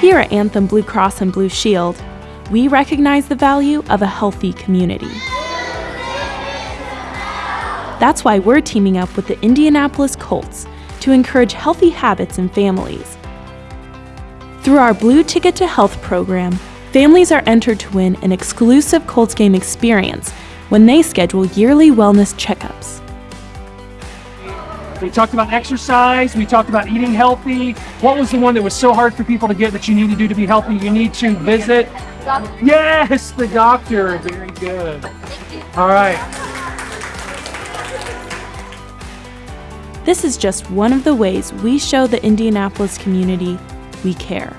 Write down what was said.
Here at Anthem Blue Cross and Blue Shield, we recognize the value of a healthy community. That's why we're teaming up with the Indianapolis Colts to encourage healthy habits in families. Through our Blue Ticket to Health program, families are entered to win an exclusive Colts game experience when they schedule yearly wellness checkups. We talked about exercise. We talked about eating healthy. What was the one that was so hard for people to get that you need to do to be healthy? You need to visit. Yes, the doctor. Very good. All right. This is just one of the ways we show the Indianapolis community we care.